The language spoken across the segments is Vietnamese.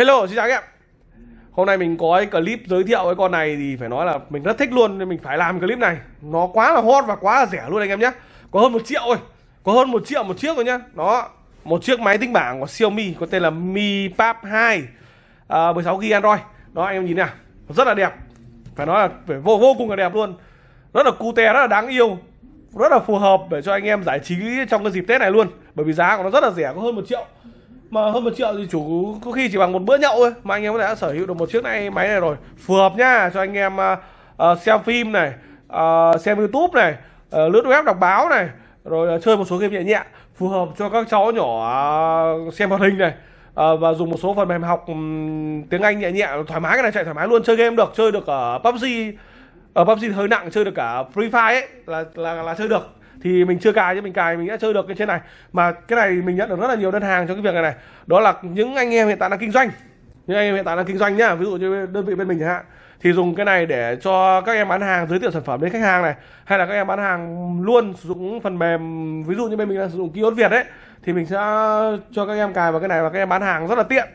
Hello, xin chào các em. Hôm nay mình có cái clip giới thiệu cái con này thì phải nói là mình rất thích luôn nên mình phải làm clip này. Nó quá là hot và quá là rẻ luôn anh em nhé Có hơn một triệu thôi Có hơn một triệu một chiếc rồi nhá. Đó Một chiếc máy tính bảng của Xiaomi có tên là Mi Pad 2 à, 16GB Android. Đó anh em nhìn nào Rất là đẹp. Phải nói là phải vô vô cùng là đẹp luôn. Rất là cute, rất là đáng yêu. Rất là phù hợp để cho anh em giải trí trong cái dịp Tết này luôn. Bởi vì giá của nó rất là rẻ có hơn một triệu mà hơn một triệu thì chủ có khi chỉ bằng một bữa nhậu thôi mà anh em đã sở hữu được một chiếc này máy này rồi. Phù hợp nhá cho anh em uh, uh, xem phim này uh, xem youtube này uh, lướt web đọc báo này rồi uh, chơi một số game nhẹ nhẹ phù hợp cho các cháu nhỏ uh, xem hoạt hình này uh, và dùng một số phần mềm học um, tiếng anh nhẹ nhẹ thoải mái cái này chạy thoải mái luôn chơi game được chơi được ở PUBG ở PUBG hơi nặng chơi được cả Free Fire ấy là là là chơi được thì mình chưa cài chứ, mình cài mình đã chơi được cái trên này. Mà cái này mình nhận được rất là nhiều đơn hàng cho cái việc này này. Đó là những anh em hiện tại đang kinh doanh. Những anh em hiện tại đang kinh doanh nhá, ví dụ như đơn vị bên mình chẳng hạn. Thì dùng cái này để cho các em bán hàng, giới thiệu sản phẩm đến khách hàng này. Hay là các em bán hàng luôn sử dụng phần mềm, ví dụ như bên mình đang sử dụng kiosk Việt ấy, thì mình sẽ cho các em cài vào cái này và các em bán hàng rất là tiện.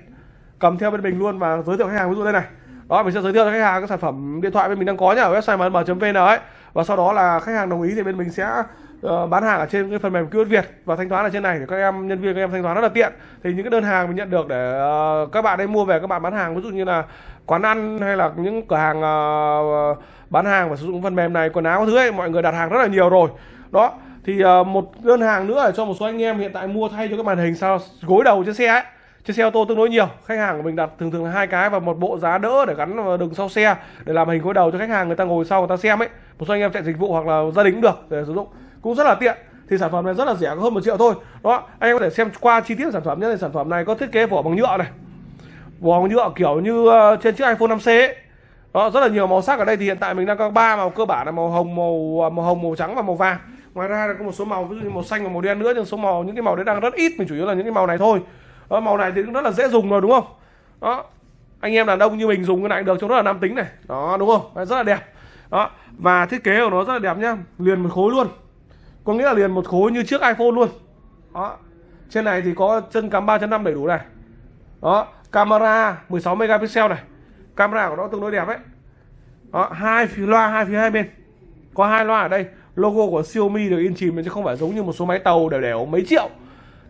Cầm theo bên mình luôn và giới thiệu khách hàng. Ví dụ đây này. Đó, mình sẽ giới thiệu cho khách hàng cái sản phẩm điện thoại bên mình đang có nhá ở website mm.vn ấy. Và sau đó là khách hàng đồng ý thì bên mình sẽ uh, bán hàng ở trên cái phần mềm kiosk Việt và thanh toán ở trên này thì các em nhân viên các em thanh toán rất là tiện. Thì những cái đơn hàng mình nhận được để uh, các bạn ấy mua về các bạn bán hàng ví dụ như là quán ăn hay là những cửa hàng uh, bán hàng và sử dụng phần mềm này quần áo thứ ấy mọi người đặt hàng rất là nhiều rồi. Đó thì uh, một đơn hàng nữa là cho một số anh em hiện tại mua thay cho cái màn hình sao gối đầu trên xe ấy. Trên xe ô tô tương đối nhiều khách hàng của mình đặt thường thường là hai cái và một bộ giá đỡ để gắn vào đường sau xe để làm hình gối đầu cho khách hàng người ta ngồi sau người ta xem ấy. Một số anh em chạy dịch vụ hoặc là gia đình cũng được để sử dụng cũng rất là tiện. Thì sản phẩm này rất là rẻ có hơn một triệu thôi. Đó anh em có thể xem qua chi tiết sản phẩm nhé. Sản phẩm này có thiết kế vỏ bằng nhựa này. Vỏ bằng nhựa kiểu như ờ, trên chiếc iPhone 5C ấy. đó rất là nhiều màu sắc ở đây. Thì hiện tại mình đang có ba màu cơ bản là màu hồng màu ờ, màu hồng màu trắng và màu vàng. Ngoài ra có một số màu ví dụ như màu xanh và màu đen nữa. Nhưng số màu những cái màu đấy đang rất ít. Mình chủ yếu là những cái màu này thôi. Đó, màu này thì cũng rất là dễ dùng rồi đúng không? Đó anh em đàn ông như mình dùng cái này được cho rất là nam tính này. Đó đúng không? Rất là đẹp. Đó và thiết kế của nó rất là đẹp nhá. Liền một khối luôn có nghĩa là liền một khối như chiếc iPhone luôn. Đó. Trên này thì có chân cắm 3.5 đầy đủ này. Đó. Camera 16 megapixel này. Camera của nó tương đối đẹp ấy. Đó. Hai phía loa, hai phía hai bên. Có hai loa ở đây. Logo của Xiaomi được in chìm chứ không phải giống như một số máy tàu đều đều mấy triệu.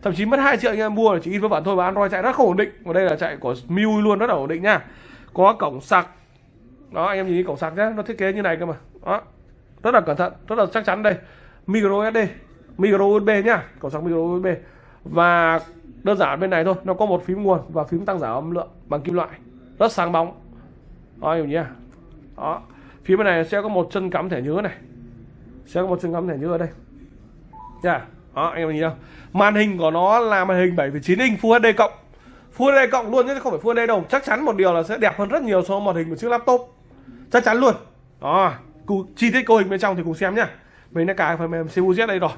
Thậm chí mất 2 triệu anh em mua là chỉ in với bản thôi và Android chạy rất không ổn định. Và đây là chạy của MIUI luôn, rất là ổn định nha. Có cổng sạc. Đó, anh em nhìn cổng sạc nhé nó thiết kế như này cơ mà. Đó. Rất là cẩn thận, rất là chắc chắn đây micro SD micro USB nhá cổng sạc micro USB và đơn giản bên này thôi nó có một phím nguồn và phím tăng giảm âm lượng bằng kim loại. Rất sáng bóng. Đó hiểu nhá đó phía bên này sẽ có một chân cắm thẻ nhớ này. Sẽ có một chân cắm thẻ nhớ ở đây. Nha. Đó anh em nhìn không màn hình của nó là màn hình 7,9 inch Full HD cộng. Full HD cộng luôn chứ không phải Full HD đâu. Chắc chắn một điều là sẽ đẹp hơn rất nhiều so với màn hình của chiếc laptop. Chắc chắn luôn. Đó chi tiết cấu hình bên trong thì cùng xem nhá mình đã cài phần mềm CUZ đây rồi.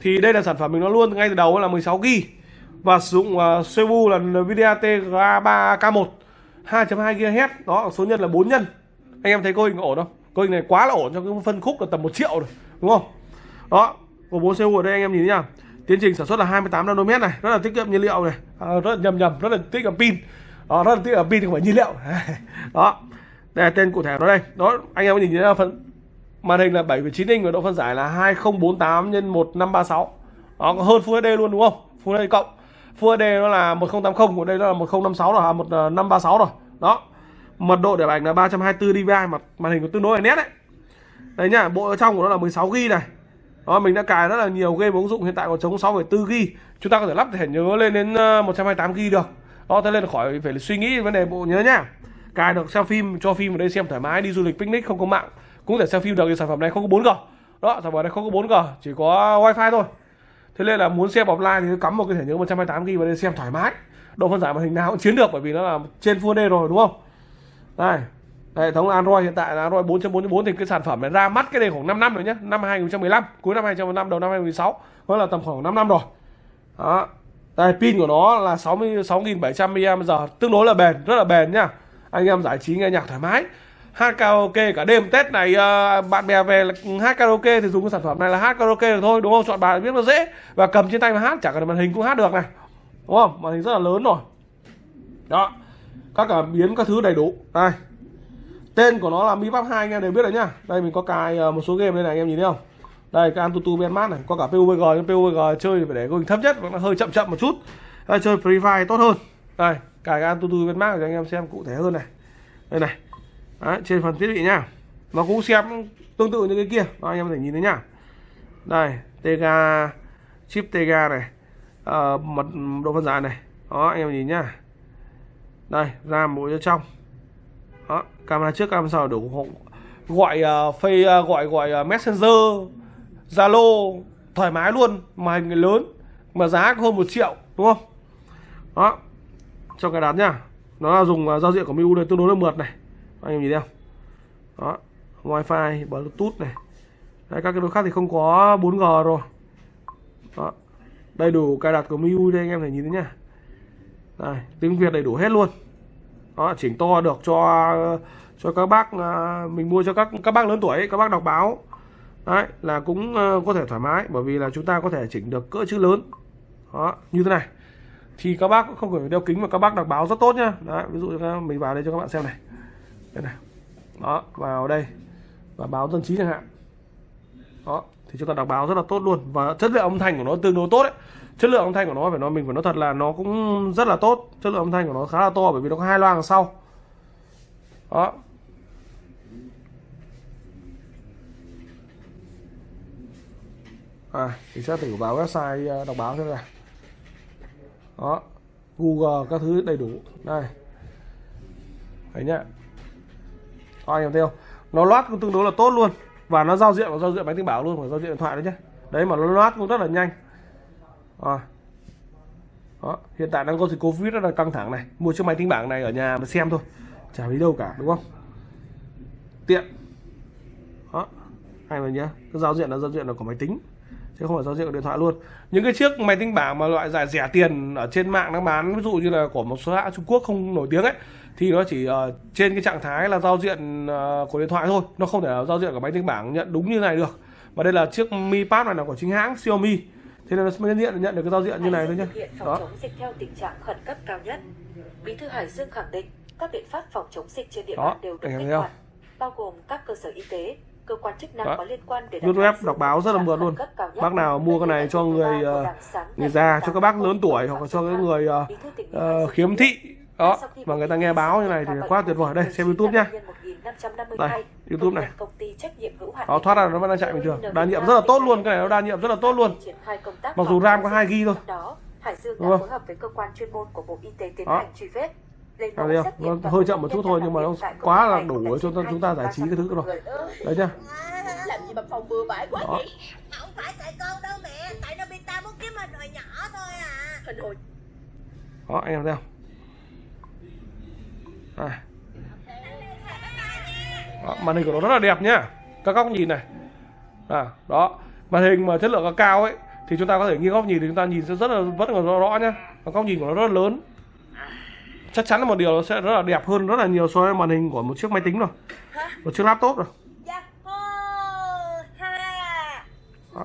Thì đây là sản phẩm mình nó luôn ngay từ đầu là 16 g và sử dụng à, uh, CPU là Nvidia TGA 3K1 2.2 GHz đó số nhân là 4 nhân. Anh em thấy cấu hình ổn không? Cấu hình này quá là ổn trong cái phân khúc là tầm 1 triệu rồi đúng không? Đó của 4 CPU ở đây anh em nhìn nhá. Tiến trình sản xuất là 28 nanomet này rất là tiết kiệm nhiên liệu này. À, rất là nhầm nhầm rất là tiết kiệm pin. Đó, rất là tiết kiệm pin không phải nhiên liệu. Đó đây là tên cụ thể nó đây. Đó anh em có nhìn thấy phần màn hình là 7,9 inch và độ phân giải là 2048 x 1536 đó có hơn Full HD luôn đúng không? Full HD cộng. Full HD nó là 1080 của đây nó là 1056 rồi à, 1536 ờ, rồi. Đó mật độ để ảnh là 324 dpi mà màn hình của tương đối là nét đấy. Đây nhá bộ ở trong của nó là 16 g này. Đó mình đã cài rất là nhiều game ứng dụng hiện tại còn chống 6,4 g chúng ta có thể lắp thẻ nhớ lên đến ờ, 128 g được. Đó thế nên là khỏi phải suy nghĩ vấn đề bộ nhớ nhá. Cài được xem phim cho phim ở đây xem thoải mái đi du lịch picnic không có mạng cũng thể xem phim được thì sản phẩm này không có 4G đó, sản phẩm này không có 4G chỉ có wifi thôi. Thế nên là muốn xem offline thì cắm một cái thẻ nhớ 128 GB vào đây xem thoải mái. Độ phân giải màn hình nào cũng chiến được, bởi vì nó là trên Full HD rồi, đúng không? Đây hệ thống Android hiện tại là Android 4.4.4 thì cái sản phẩm này ra mắt cái này khoảng 5 năm rồi nhé năm 2015 cuối năm 2015 đầu năm 2016 có là tầm khoảng 5 năm rồi. Đó, đây, pin của nó là 66.700 mAh, tương đối là bền, rất là bền nhá. Anh em giải trí nghe nhạc thoải mái hát karaoke cả đêm. Tết này uh, bạn bè về hát karaoke thì dùng cái sản phẩm này là hát karaoke được thôi đúng không? Chọn bài biết nó dễ và cầm trên tay mà hát chả cần màn hình cũng hát được này. Đúng không? Màn hình rất là lớn rồi. Đó. Các cảm biến các thứ đầy đủ. Đây. Tên của nó là Mi Pub 2 anh em đều biết đấy nhá. Đây mình có cài ờ, một số game đây này anh em nhìn thấy không? Đây cái Antutu Benmart này. Có cả PUBG nhưng PUBG chơi thì phải để hình thấp nhất nó hơi chậm chậm một chút. Đây, chơi Free Fire tốt hơn. Đây cài cái Antutu Benmart để anh em xem cụ thể hơn này. Đây này đấy, trên phần thiết bị nhá nó cũng xem tương tự như cái kia. Đó, anh em có thể nhìn thấy nhá đây Tega chip Tega này. À, mật độ phân giải này. Đó anh em nhìn nhá đây ram bộ cho trong. Đó camera trước camera sau đủ gọi ờ, uh, phây uh, ờ, gọi gọi uh, messenger zalo thoải mái luôn. Màn hình lớn mà giá hơn một triệu đúng không? Đó cho cái đán nhá nó là dùng uh, giao diện của MIU này tương đối là mượt này anh em nhìn thấy không? Đó wifi bluetooth này. Đấy, các cái đối khác thì không có 4G rồi. Đó đầy đủ cài đặt của MIUI đây anh em thể nhìn thấy nhá. Đây, tiếng Việt đầy đủ hết luôn. Đó chỉnh to được cho cho các bác à, mình mua cho các các bác lớn tuổi các bác đọc báo. Đấy là cũng ờ, có thể thoải mái bởi vì là chúng ta có thể chỉnh được cỡ chữ lớn. Đó như thế này. Thì các bác cũng không phải đeo kính mà các bác đọc báo rất tốt nhá. Đấy ví dụ mình vào đây cho các bạn xem này đây này. Đó, vào đây. Và báo dân trí chẳng hạn. Đó, thì chúng ta đọc báo rất là tốt luôn. Và chất lượng âm thanh của nó tương đối tốt đấy. Chất lượng âm thanh của nó, phải nói mình phải nói thật là nó cũng rất là tốt. Chất lượng âm thanh của nó khá là to, bởi vì nó có hai loa đằng sau. Đó. À thì sẽ thử vào website ờ, đọc báo xem nào. Đó. Google các thứ đầy đủ. Đây. Thấy nhá anh em thấy không nó loát cũng tương đối là tốt luôn. Và nó giao diện và giao diện máy tính bảng luôn phải giao diện điện thoại đấy nhé đấy, mà nó loát cũng rất là nhanh. À. đó, hiện tại đang có dịch covid rất là căng thẳng này. Mua chiếc máy tính bảng này ở nhà mà xem thôi. Chả đi đâu cả, đúng không? Tiện. Đó, hay mà nhá. Cái giao diện là giao diện là của máy tính, chứ không phải giao diện của điện thoại luôn. Những cái chiếc máy tính bảng mà loại giải rẻ tiền ở trên mạng đang bán, ví dụ như là của một số hãng Trung Quốc không nổi tiếng ấy thì nó chỉ uh, trên cái trạng thái là giao diện uh, của điện thoại thôi. Nó không thể là giao diện của máy tính bảng nhận đúng như này được. Và đây là chiếc Mi Pad này là của chính hãng Xiaomi. Thế nên nó mới nhận nhận được cái giao diện như này thôi nhé đó. chống dịch theo tình trạng khẩn cấp cao nhất. Bí thư hải dương khẳng định các biện pháp phòng chống dịch trên địa bàn đều được kích hoạt bao gồm các cơ sở y tế cơ quan chức năng có liên quan để web đọc báo rất là mượt luôn. bác nào mua cái này cho người uh, người già cho các bác lớn tuổi hoặc là cho cái người uh, uh, khiếm thị đó mà người ta nghe báo như này thì quá tuyệt vời đây xem youtube nhá đây youtube này đó thoát ra nó vẫn đang chạy bình thường đa nhiệm rất là tốt luôn cái này nó đa nhiệm rất là tốt luôn mặc dù ram có 2 gb thôi đúng không đó À, thấy không? Nó hơi chậm một chút thôi nhưng mà nó quá là đủ cho chúng ta giải trí cái thứ rồi. Đấy nhá. Làm gì mà phòng bừa bãi quá Đó. vậy? Không phải tại con đâu mẹ, tại Nobita muốn kiếm hình hồi nhỏ thôi à. Hình hồi Đó anh em thấy không? À. Đó, màn hình của nó rất là đẹp nhá các góc nhìn này. À, đó. Màn hình mà chất lượng cao ấy thì chúng ta có thể nghiêng góc nhìn thì chúng ta nhìn sẽ rất là rất là rõ, rõ nhá và góc nhìn của nó rất là lớn. Chắc chắn là một điều nó sẽ rất là đẹp hơn rất là nhiều so với màn hình của một chiếc máy tính rồi. Một chiếc laptop rồi! Ha! đó.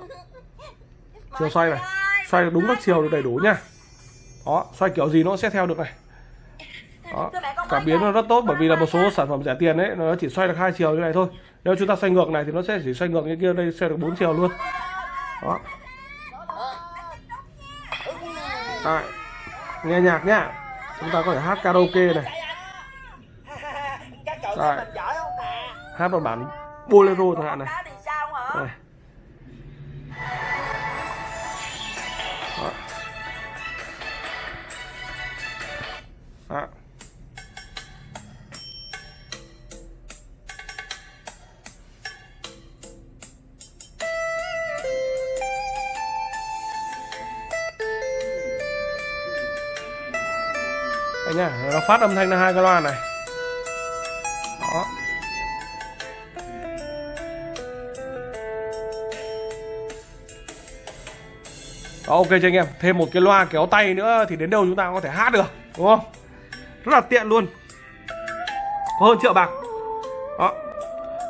chiều xoay này. Xoay đúng các chiều được đầy đủ nhá đó xoay kiểu gì nó sẽ theo được này đó. cảm biến nó rất tốt bởi vì là một số sản phẩm rẻ tiền ấy nó chỉ xoay được hai chiều như này thôi. Nếu chúng ta xoay ngược này thì nó sẽ chỉ xoay ngược như kia đây xoay được bốn chiều luôn. Đó. Đấy. nghe nhạc nhá. Chúng ta có thể hát karaoke này. Nè? hát một bản bolero chẳng hạn này. Cá Đây nhá, nó phát âm thanh ra hai cái loa này. Đó. Đó, ok cho anh em thêm một cái loa kéo tay nữa thì đến đâu chúng ta cũng có thể hát được đúng không rất là tiện luôn có hơn triệu bạc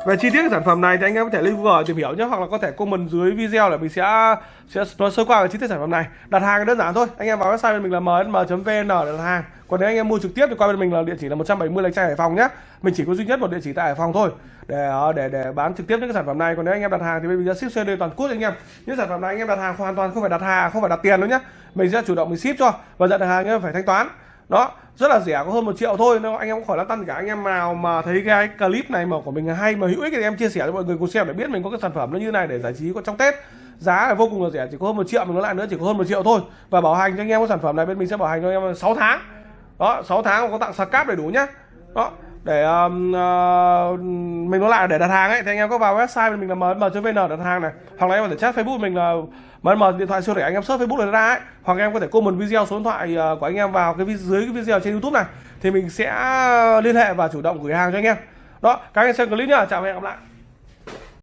về chi tiết sản phẩm này thì anh em có thể lên Google tìm hiểu nhé, hoặc là có thể comment dưới video để mình sẽ sẽ nói sơ qua về chi tiết sản phẩm này. Đặt hàng đơn giản thôi, anh em vào website bên mình là msm.vn để đặt hàng. Còn nếu anh em mua trực tiếp thì qua bên mình là địa chỉ là 170 lạch trai hải phòng nhé. Mình chỉ có duy nhất một địa chỉ tại hải phòng thôi, để ờ, để để bán trực tiếp những cái sản phẩm này. Còn nếu anh em đặt hàng thì bên mình sẽ ship xe toàn quốc anh em. Những sản phẩm này anh em đặt hàng hoàn toàn không phải đặt hàng, không phải đặt tiền đâu nhé. Mình sẽ chủ động mình ship cho và nhận hàng anh em phải thanh toán đó, rất là rẻ, có hơn một triệu thôi. Nên anh em cũng khỏi lăn tăn cả anh em nào mà thấy cái clip này mà của mình là hay mà hữu ích thì em chia sẻ cho mọi người cùng xem để biết mình có cái sản phẩm nó như này để giải trí có trong tết. Giá là vô cùng là rẻ, chỉ có hơn một triệu, mình nói lại nữa, chỉ có hơn một triệu thôi. Và bảo hành cho anh em cái sản phẩm này bên mình sẽ bảo hành cho anh em 6 tháng. Đó 6 tháng có tặng sạc cáp đầy đủ nhá. Đó để um, uh, mình nói lại để đặt hàng ấy. Thì anh em có vào website mình là mm.vn đặt hàng này. Hoặc là em có thể chat facebook mình là mm điện thoại siêu rẻ anh em search facebook để ra ấy. Hoặc em có thể comment video số điện thoại ờ, của anh em vào cái dưới cái video trên youtube này. Thì mình sẽ liên hệ và chủ động gửi hàng cho anh em. Đó các anh em xem clip nhá. Chào và hẹn gặp lại.